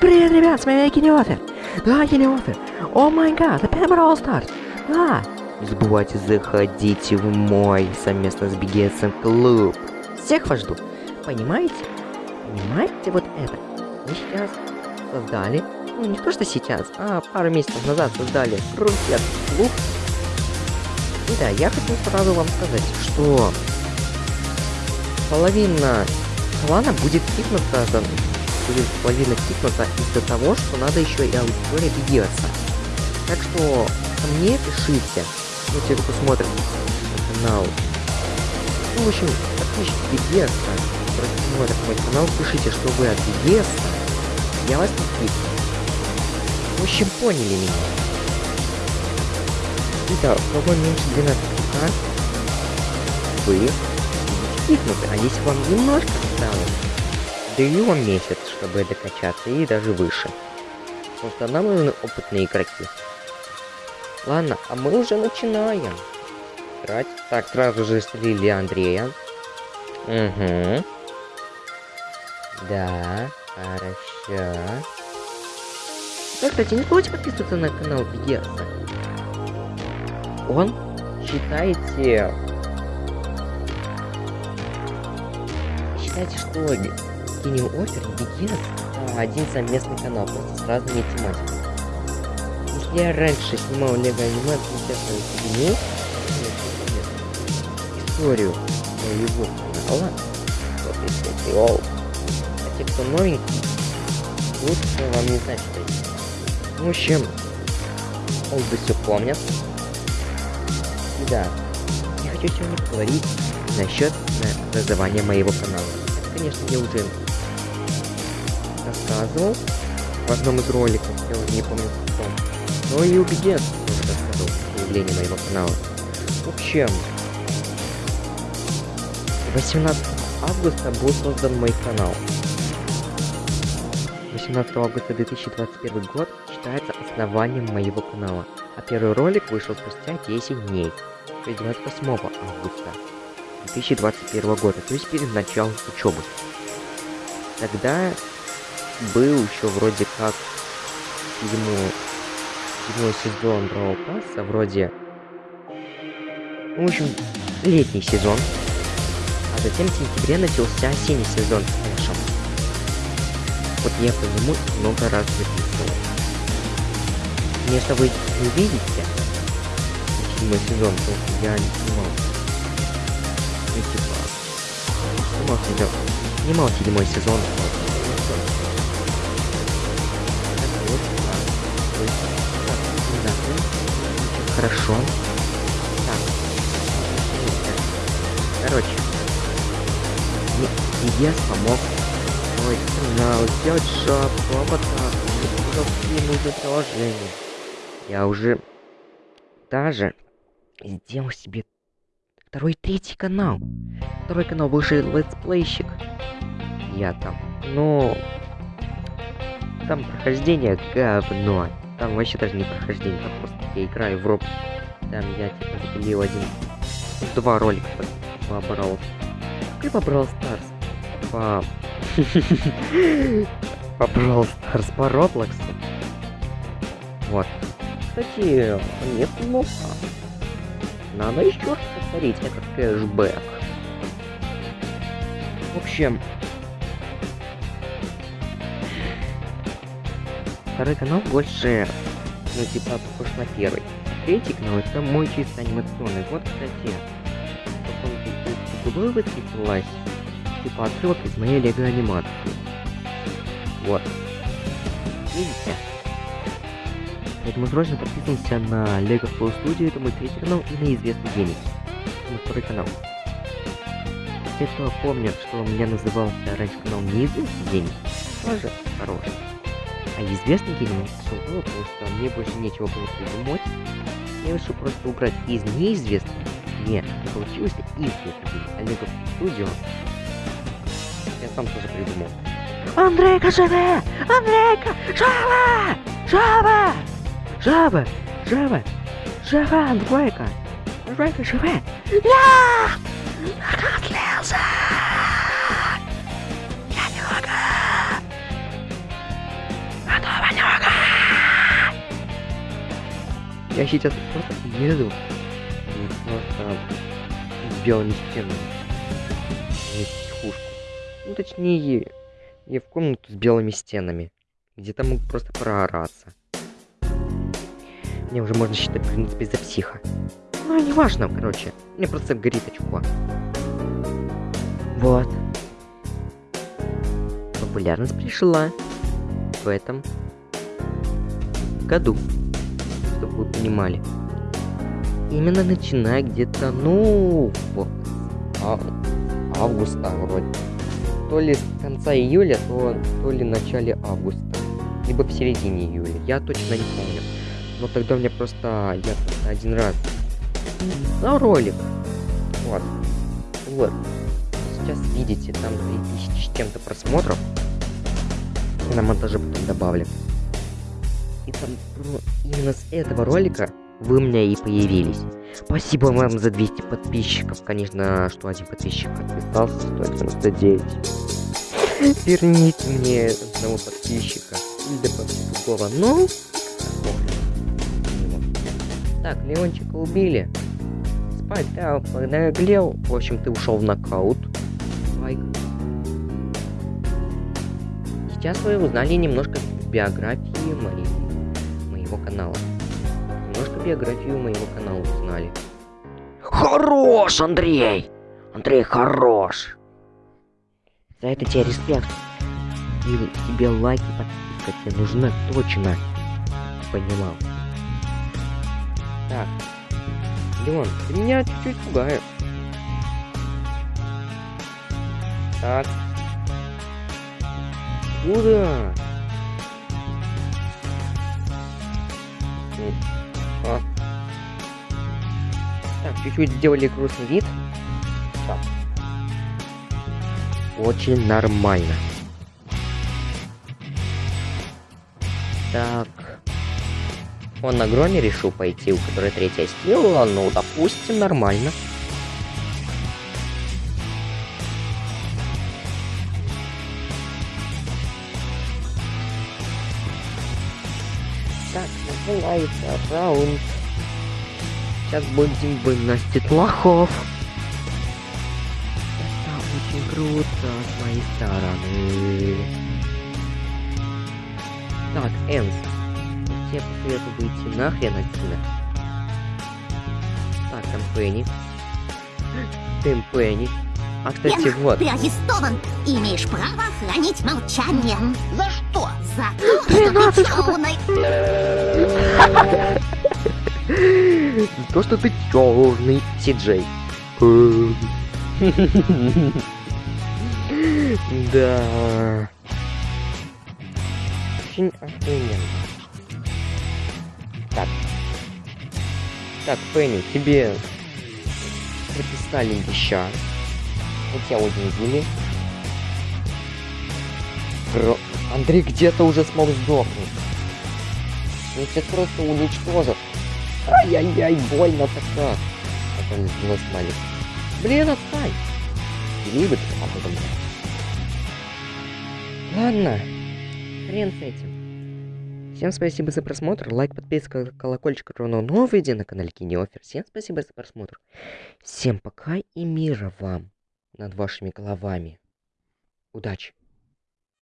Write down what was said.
Привет, ребят, с вами Генеофер. Да, Генеофер. О май гад, опять Brawl Stars. Да. Не забывайте заходить в мой совместно с BGSM клуб. Всех вас жду. Понимаете? Понимаете вот это? Мы сейчас создали, ну не то что сейчас, а пару месяцев назад создали рунет клуб. И да, я хочу сразу вам сказать, что половина клана будет кикнута, будет половина кикнута из-за того, что надо еще и аудитория BGS. Так что ко мне пишите, ну те, кто смотрит канал. Ну, в общем, подписчики которые смотрят мой канал, пишите, что вы от BGS, я вас не кикну. В общем, поняли меня. Итак, у кого меньше 12 к вы кикнуты, а если вам немножко осталось, вам месяц, чтобы докачаться, и даже выше. Потому что нам нужны опытные игроки. Ладно, а мы уже начинаем. Играть. Так, сразу же слили Андрея. Угу. Да, хорошо. Да, кстати, не забудьте подписываться на канал Бигерса. Он, считайте... Считайте, что Кинем Опер и Бигерс один совместный канал, просто с разными тематиками. Если я раньше снимал Лего анимацию, сейчас я историю моего канала, вот если это а те, кто новенький, лучше вам не знать, что это. В общем, олды все помнят. И да, я хочу сегодня поговорить насчет названия моего канала. Это, конечно, я уже рассказывал в одном из роликов, я уже не помню в каком. Но и убеден, тоже рассказывал появление моего канала. В общем, 18 августа был создан мой канал. 18 августа 2021 год считается основанием моего канала, а первый ролик вышел спустя 10 дней, то есть 28 августа 2021 года, то есть перед началом учебы. Тогда был еще вроде как седьмой, седьмой сезон Brawl Пасса, вроде... Ну, в общем, летний сезон. А затем в сентябре начался осенний сезон с Эшем. Вот я по нему много раз записывал. Конечно, вы не видите седьмой сезон, потому что я не снимал. Ну, типа, снимал. Снимал седьмой сезон. Хорошо. Так. Короче. Мне Диес помог Ой, канал, сделать шапку, аватар, какие нужны приложения. Я уже даже сделал себе второй третий канал. Второй канал бывший летсплейщик. Я там. Но там прохождение говно. Там вообще даже не прохождение, там просто я играю в роб. Там я типа запилил один, два ролика по Brawl. И по Brawl Stars. По... по Brawl Stars, по Roblox. Вот. Кстати, неплохо. Надо еще раз повторить этот кэшбэк. В общем, Второй канал больше, ну, типа, похож на первый. Третий канал это мой чисто анимационный. Вот, кстати, потом высветилась, типа, отрывок из моей лего анимации. Вот. Видите? Поэтому срочно подписываемся на Lego Flow Studio, это мой третий канал, и на известный гений. Это мой второй канал. Те, кто помнят, что меня назывался раньше канал неизвестный гений, тоже хороший. А известный гений потому что мне больше нечего было придумать. Я решил просто убрать из неизвестного. Нет, не получилось известный Олега Студио. Я сам тоже придумал. Андрейка, живе! Андрейка! Жаба! Жаба! Жаба! Жаба! Жаба, Андрейка! Андрейка, живе! Я! Я сейчас просто еду. И просто с белыми стенами. В психушку. Ну, точнее, я в комнату с белыми стенами. Где там мог просто проораться. Мне уже можно считать, в принципе, за психа. Ну, не важно, короче. Мне просто горит очко. Вот. Популярность пришла в этом году, чтобы вы понимали. Именно начиная где-то, ну, вот, а, августа вроде. То ли с конца июля, то, то ли в начале августа. Либо в середине июля. Я точно не помню. Но тогда мне просто, я просто один раз на ролик. Вот. Вот. Сейчас видите, там 3000 с чем-то просмотров. На монтаже потом добавлю. И там ну, именно с этого ролика вы у меня и появились. Спасибо вам за 200 подписчиков. Конечно, что один подписчик отписался, 199. Верните мне одного подписчика. Или другого. Ну, так, Леончика убили. Спать, да, поднаглел. В общем, ты ушел в нокаут. Лайк. Сейчас вы узнали немножко биографии моей, моего канала. Немножко биографию моего канала узнали. Хорош, Андрей! Андрей, хорош! За это тебе респект. И тебе лайки, подписка тебе нужна точно. Понимал. Так. Леон, ты меня чуть-чуть пугаешь. Так. Куда? Так, чуть-чуть сделали грустный вид. Так. Очень нормально. Так. Он на громе решил пойти, у которой третья сила, ну, допустим, нормально. Так, называется раунд. Сейчас будем выносить лохов. Это очень круто с моей стороны. Так, Энс, тебе посоветую выйти нахрен отсюда. Так, там Пенни. Тим Пенни. А, кстати, вот. Ты арестован и имеешь право хранить молчание. За что? За то, что ты темный. То, что ты черный, Си-Джей. Да. Очень охрененно. Так. Так, Пенни, тебе прописали веща. Мы тебя увидели. Ро- Андрей где-то уже смог сдохнуть. Он тебя просто уничтожит. Ай-яй-яй, больно-то как. А он нос маленький. Блин, отстань. Либо ты потом. Ладно. Хрен с этим. Всем спасибо за просмотр. Лайк, подписка, колокольчик, ровно новые видео на канале Кинеофер. Всем спасибо за просмотр. Всем пока и мира вам над вашими головами. Удачи.